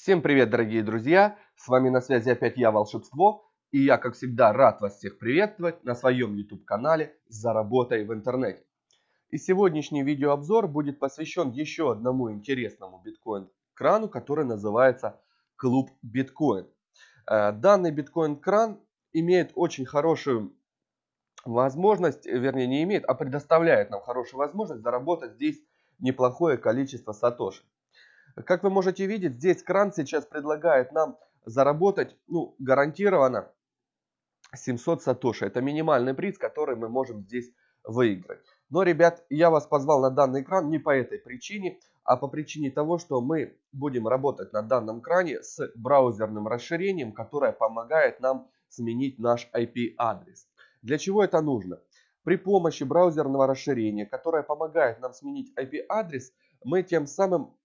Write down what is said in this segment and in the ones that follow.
Всем привет, дорогие друзья! С вами на связи опять я, Волшебство. И я, как всегда, рад вас всех приветствовать на своем YouTube-канале «Заработай в интернете». И сегодняшний видеообзор будет посвящен еще одному интересному биткоин-крану, который называется Клуб Биткоин. Э, данный биткоин-кран имеет очень хорошую возможность, вернее не имеет, а предоставляет нам хорошую возможность заработать здесь неплохое количество сатоши. Как вы можете видеть, здесь кран сейчас предлагает нам заработать, ну, гарантированно 700 сатоши. Это минимальный приз, который мы можем здесь выиграть. Но, ребят, я вас позвал на данный кран не по этой причине, а по причине того, что мы будем работать на данном кране с браузерным расширением, которое помогает нам сменить наш IP-адрес. Для чего это нужно? При помощи браузерного расширения, которое помогает нам сменить IP-адрес, мы тем самым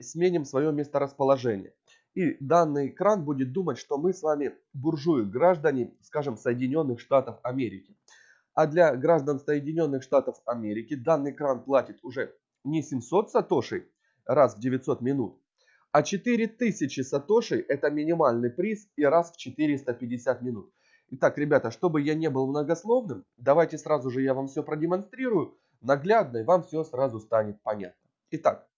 сменим свое месторасположение. И данный экран будет думать, что мы с вами буржуи, граждане, скажем, Соединенных Штатов Америки. А для граждан Соединенных Штатов Америки данный экран платит уже не 700 сатошей раз в 900 минут, а 4000 сатошей это минимальный приз и раз в 450 минут. Итак, ребята, чтобы я не был многословным, давайте сразу же я вам все продемонстрирую наглядно и вам все сразу станет понятно. Итак,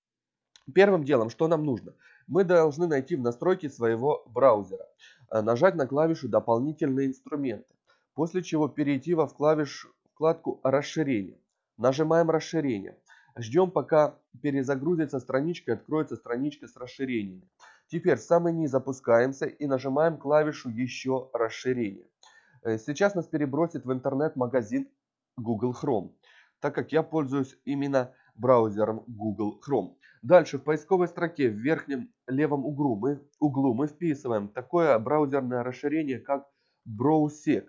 первым делом, что нам нужно? Мы должны найти в настройке своего браузера, э, нажать на клавишу «Дополнительные инструменты», после чего перейти во клавиш, вкладку «Расширение». Нажимаем «Расширение». Ждем, пока перезагрузится страничка и откроется страничка с расширениями. Теперь в самый низ опускаемся и нажимаем клавишу «Еще расширение». Э, сейчас нас перебросит в интернет-магазин Google Chrome, так как я пользуюсь именно браузером Google Chrome. Дальше в поисковой строке в верхнем левом углу мы, углу мы вписываем такое браузерное расширение, как Browsec.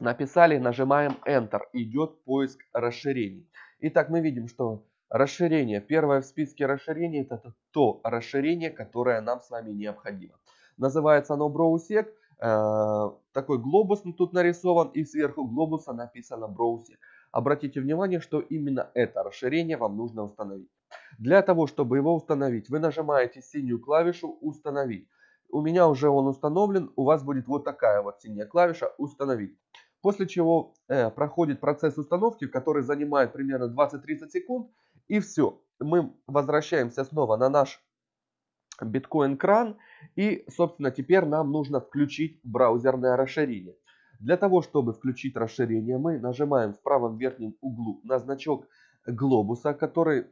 Написали, нажимаем Enter, идет поиск расширений. Итак, мы видим, что расширение, первое в списке расширений, это то расширение, которое нам с вами необходимо. Называется оно Browsec. Э, такой глобус тут нарисован и сверху глобуса написано Browsec. Обратите внимание, что именно это расширение вам нужно установить. Для того, чтобы его установить, вы нажимаете синюю клавишу «Установить». У меня уже он установлен, у вас будет вот такая вот синяя клавиша «Установить». После чего э, проходит процесс установки, который занимает примерно 20-30 секунд. И все, мы возвращаемся снова на наш биткоин-кран. И, собственно, теперь нам нужно включить браузерное расширение. Для того, чтобы включить расширение, мы нажимаем в правом верхнем углу на значок глобуса, который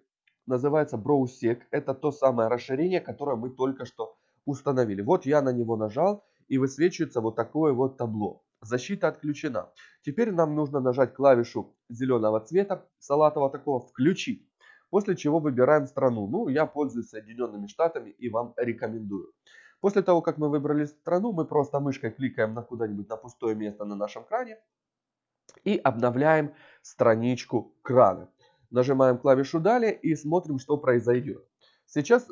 называется Browsec. Это то самое расширение, которое мы только что установили. Вот я на него нажал и высвечивается вот такое вот табло. Защита отключена. Теперь нам нужно нажать клавишу зеленого цвета, салатового такого, включить. После чего выбираем страну. Ну, я пользуюсь Соединенными Штатами и вам рекомендую. После того, как мы выбрали страну, мы просто мышкой кликаем на куда-нибудь на пустое место на нашем кране и обновляем страничку крана. Нажимаем клавишу «Далее» и смотрим, что произойдет. Сейчас,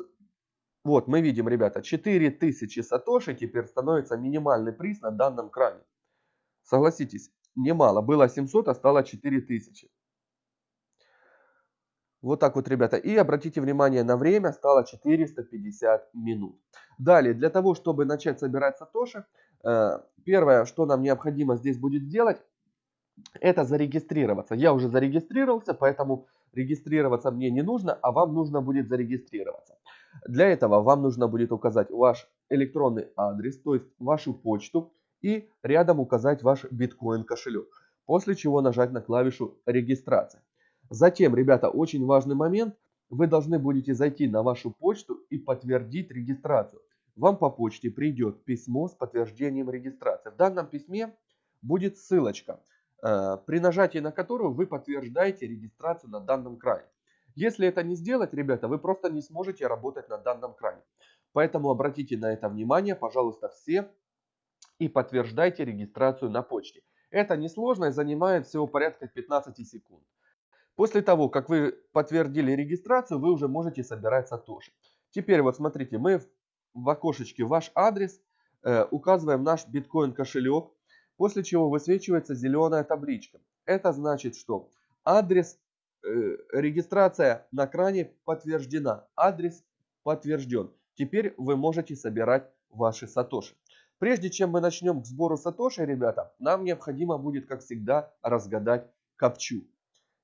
вот мы видим, ребята, 4000 сатоши теперь становится минимальный приз на данном кране. Согласитесь, немало. Было 700, а стало 4000. Вот так вот, ребята. И обратите внимание на время, стало 450 минут. Далее, для того, чтобы начать собирать сатоши, э, первое, что нам необходимо здесь будет сделать, это зарегистрироваться. Я уже зарегистрировался, поэтому регистрироваться мне не нужно, а вам нужно будет зарегистрироваться. Для этого вам нужно будет указать ваш электронный адрес, то есть вашу почту, и рядом указать ваш биткоин кошелек. После чего нажать на клавишу регистрация. Затем, ребята, очень важный момент. Вы должны будете зайти на вашу почту и подтвердить регистрацию. Вам по почте придет письмо с подтверждением регистрации. В данном письме будет ссылочка, при нажатии на которую вы подтверждаете регистрацию на данном крае. Если это не сделать, ребята, вы просто не сможете работать на данном крае. Поэтому обратите на это внимание, пожалуйста, все и подтверждайте регистрацию на почте. Это несложно и занимает всего порядка 15 секунд. После того, как вы подтвердили регистрацию, вы уже можете собирать сатоши. Теперь вот смотрите, мы в окошечке ваш адрес, э, указываем наш биткоин кошелек, после чего высвечивается зеленая табличка. Это значит, что адрес, э, регистрация на кране подтверждена, адрес подтвержден. теперь вы можете собирать ваши сатоши. Прежде чем мы начнем к сбору сатоши, ребята, нам необходимо будет, как всегда, разгадать капчу.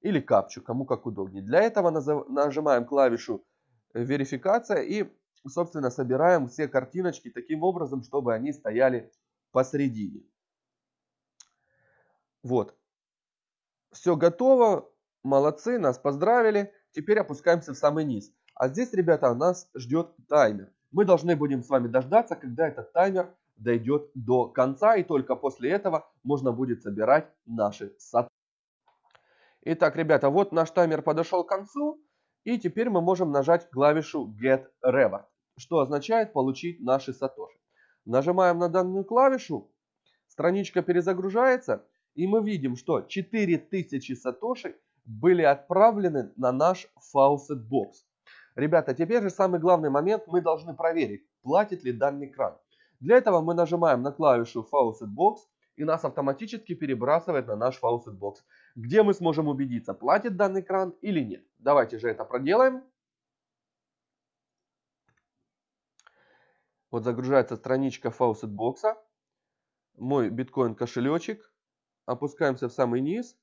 Или капчу, кому как удобнее. Для этого нажимаем клавишу верификация и, собственно, собираем все картиночки таким образом, чтобы они стояли посередине. Вот. Все готово. Молодцы, нас поздравили. Теперь опускаемся в самый низ. А здесь, ребята, нас ждет таймер. Мы должны будем с вами дождаться, когда этот таймер дойдет до конца. И только после этого можно будет собирать наши саты. Итак, ребята, вот наш таймер подошел к концу. И теперь мы можем нажать клавишу Get Reward, что означает получить наши сатоши. Нажимаем на данную клавишу, страничка перезагружается, и мы видим, что 4000 сатоши были отправлены на наш Faucet Box. Ребята, теперь же самый главный момент, мы должны проверить, платит ли данный кран. Для этого мы нажимаем на клавишу Faucet Box и нас автоматически перебрасывает на наш Faucet Box, где мы сможем убедиться, платит данный кран или нет. Давайте же это проделаем. Вот загружается страничка Faucet Box. Мой биткоин кошелечек. Опускаемся в самый низ.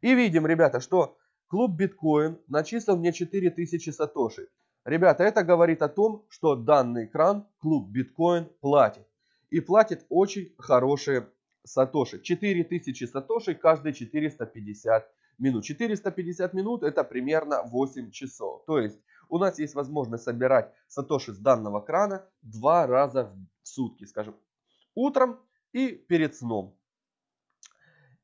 И видим, ребята, что клуб биткоин начислил мне 4000 сатоши. Ребята, это говорит о том, что данный кран клуб биткоин платит. И платит очень хорошие сатоши. 4000 сатоши каждые 450 минут. 450 минут это примерно 8 часов. То есть у нас есть возможность собирать сатоши с данного крана два раза в сутки, скажем, утром и перед сном.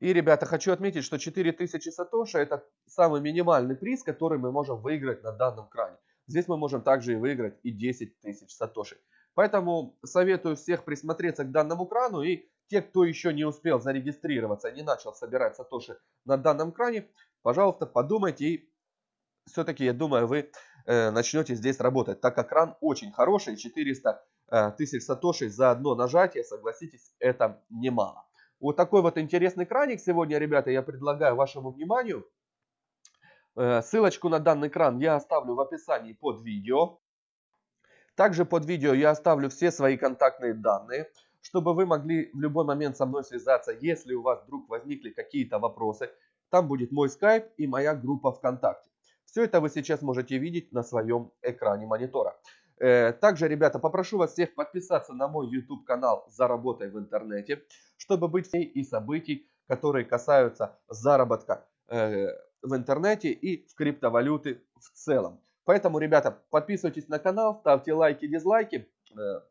И, ребята, хочу отметить, что 4000 сатоши это самый минимальный приз, который мы можем выиграть на данном кране. Здесь мы можем также и выиграть и 10 тысяч сатоши. Поэтому советую всех присмотреться к данному крану и те, кто еще не успел зарегистрироваться, не начал собирать сатоши на данном кране, пожалуйста, подумайте и все-таки, я думаю, вы э, начнете здесь работать, так как кран очень хороший, 400 э, тысяч сатошей за одно нажатие, согласитесь, это немало. Вот такой вот интересный краник сегодня, ребята, я предлагаю вашему вниманию. Э, ссылочку на данный кран я оставлю в описании под видео. Также под видео я оставлю все свои контактные данные чтобы вы могли в любой момент со мной связаться, если у вас вдруг возникли какие-то вопросы. Там будет мой скайп и моя группа ВКонтакте. Все это вы сейчас можете видеть на своем экране монитора. Э, также, ребята, попрошу вас всех подписаться на мой YouTube канал «Заработай в интернете», чтобы быть всей и событий, которые касаются заработка э, в интернете и в криптовалюты в целом. Поэтому, ребята, подписывайтесь на канал, ставьте лайки, дизлайки. Э,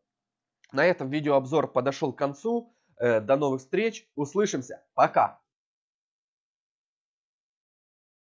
на этом видеообзор подошел к концу. До новых встреч. Услышимся. Пока.